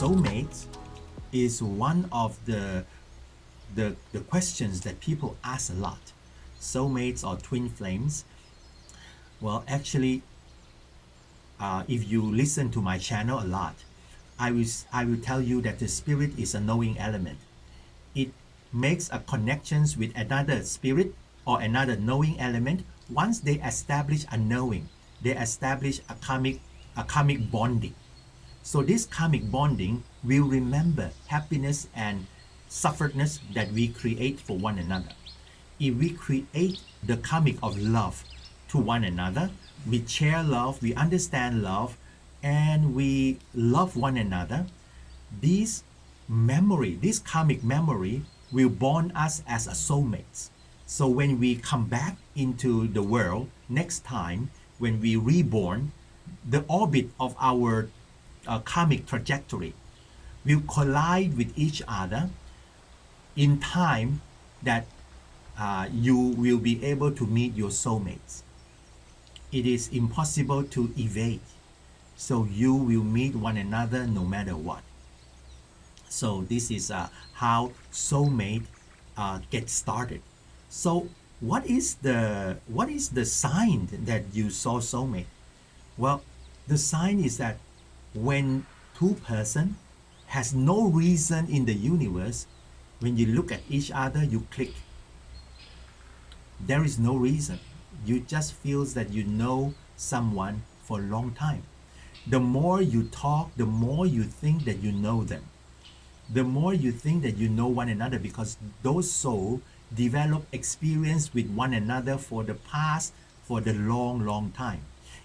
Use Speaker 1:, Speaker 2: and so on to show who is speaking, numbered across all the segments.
Speaker 1: soulmates is one of the, the, the questions that people ask a lot. Soulmates or twin flames. Well, actually, uh, if you listen to my channel a lot, I will, I will tell you that the spirit is a knowing element. It makes a connections with another spirit or another knowing element. Once they establish a knowing, they establish a karmic, a karmic bonding. So this karmic bonding will remember happiness and sufferedness that we create for one another. If we create the karmic of love to one another, we share love, we understand love, and we love one another, this memory, this karmic memory will bond us as a soulmates. So when we come back into the world next time, when we reborn, the orbit of our uh, karmic trajectory will collide with each other in time that uh, you will be able to meet your soulmates. It is impossible to evade. So you will meet one another no matter what. So this is uh, how soulmate uh, started. So what is the what is the sign that you saw soulmate? Well, the sign is that when two person has no reason in the universe, when you look at each other, you click. There is no reason. You just feels that you know someone for a long time. The more you talk, the more you think that you know them. The more you think that you know one another because those souls develop experience with one another for the past, for the long, long time.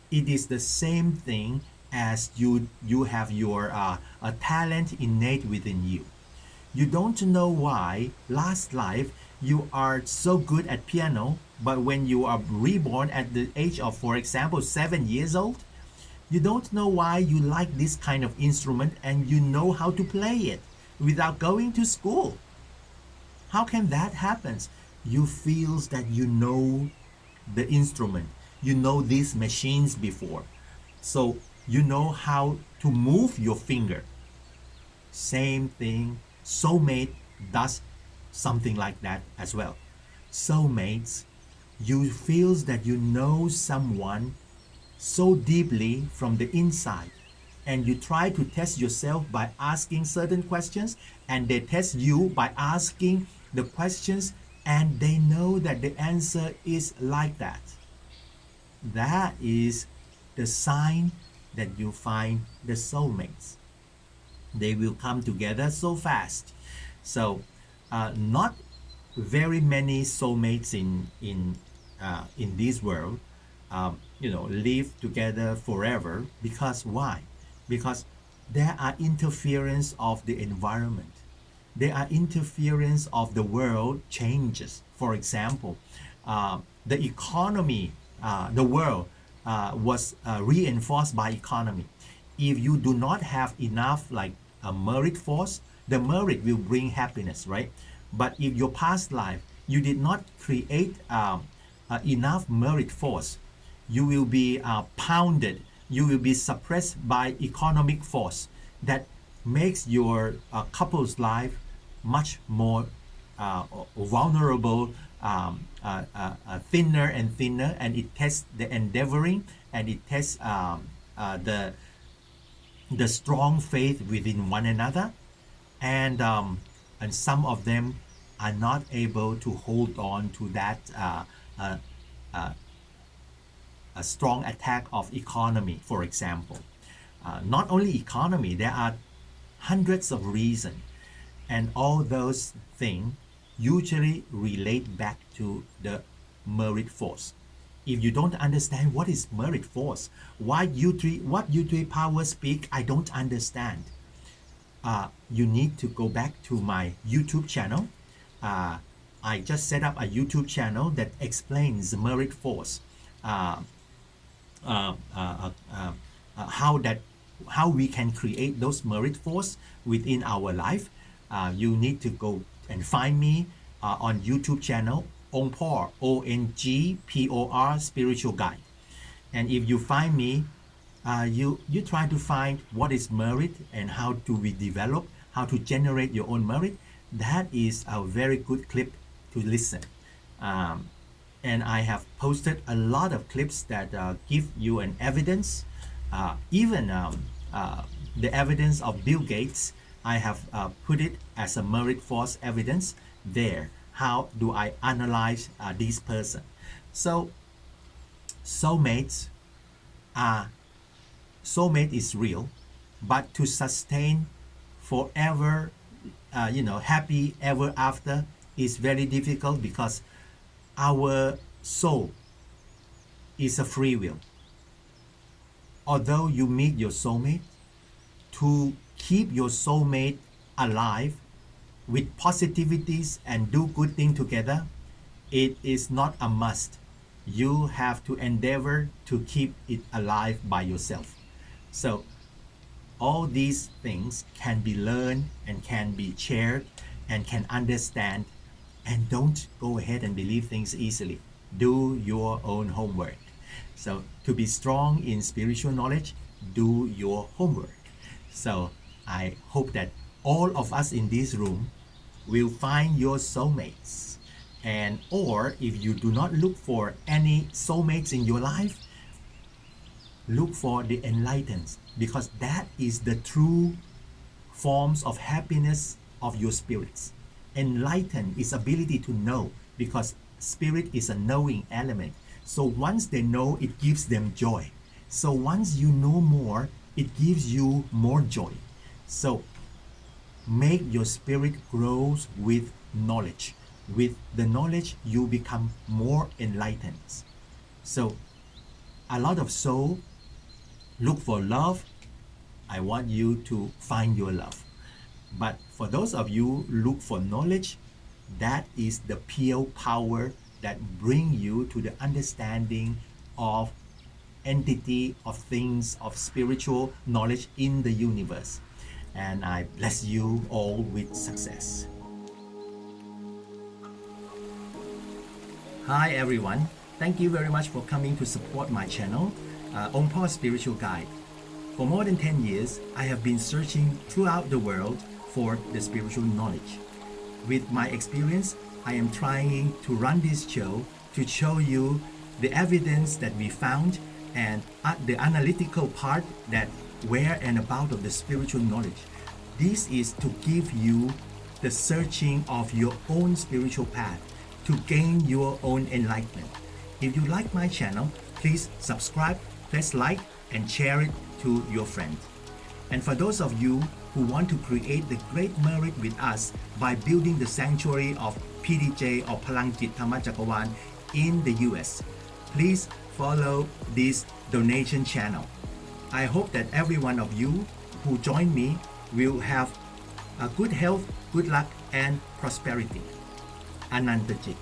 Speaker 1: It is the same thing as you you have your uh, a talent innate within you. You don't know why last life you are so good at piano, but when you are reborn at the age of, for example, seven years old, you don't know why you like this kind of instrument and you know how to play it without going to school. How can that happen? You feels that you know the instrument. You know these machines before. So you know how to move your finger. Same thing, soulmate does something like that as well. Soulmates, you feels that you know someone so deeply from the inside and you try to test yourself by asking certain questions and they test you by asking the questions and they know that the answer is like that. That is the sign that you find the soulmates. They will come together so fast. So uh, not very many soulmates in in uh, in this world um, you know live together forever because why because there are interference of the environment there are interference of the world changes for example uh, the economy uh, the world uh, was uh, reinforced by economy. If you do not have enough like a merit force, the merit will bring happiness, right? But if your past life, you did not create um, uh, enough merit force, you will be uh, pounded, you will be suppressed by economic force that makes your uh, couple's life much more vulnerable um, uh, uh, uh, thinner and thinner and it tests the endeavoring and it tests um, uh, the the strong faith within one another. And um, and some of them are not able to hold on to that uh, a strong attack of economy for example. Not only economy there are hundreds of reasons. And all those things usually relate back to the merit force. If you don't understand what is merit force, why you three, what you three power speak, I don't understand. Uh, you need to go back to my YouTube channel. Uh, I just set up a YouTube channel that explains merit force. Uh, uh, uh, uh, how that how we can create those merit force within our life. you need to go and find me uh, on YouTube channel Ongpor O N G P O R Spiritual Guide. And if you find me uh, you you try to find what is merit and how do we develop, how to generate your own merit. That is a very good clip to listen. Um, and I have posted a lot of clips that uh, give you an evidence, uh, even um, uh, the evidence of Bill Gates. I have uh, put it as a merit force evidence there. How do I analyze uh, this person? So, soulmates are soulmate is real, but to sustain forever, uh, you know, happy ever after is very difficult because our soul is a free will. Although you meet your soulmate, to keep your soulmate alive with positivities and do good things together, it is not a must. You have to endeavor to keep it alive by yourself. So all these things can be learned and can be shared and can understand and don't go ahead and believe things easily. Do your own homework. So to be strong in spiritual knowledge, do your homework. So I hope that all of us in this room will find your soulmates. And or if you do not look for any soulmates in your life, look for the enlightened because that is the true forms of happiness of your spirits. Enlighten is ability to know because spirit is a knowing element. So once they know, it gives them joy. So once you know more, it gives you more joy. So make your spirit grows with knowledge. With the knowledge, you become more enlightened. So a lot of soul look for love. I want you to find your love. But for those of you look for knowledge, that is the pure power that bring you to the understanding of entity of things of spiritual knowledge in the universe and I bless you all with success. Hi everyone, thank you very much for coming to support my channel, uh, Ongpor Spiritual Guide. For more than 10 years, I have been searching throughout the world for the spiritual knowledge. With my experience, I am trying to run this show to show you the evidence that we found and the analytical part that where and about of the spiritual knowledge. This is to give you the searching of your own spiritual path to gain your own enlightenment. If you like my channel, please subscribe, press like, and share it to your friends. And for those of you who want to create the great merit with us by building the sanctuary of PDJ or Palangjit Thamachakawan in the US, please follow this donation channel. I hope that every one of you who join me will have a good health, good luck, and prosperity. Anantajit.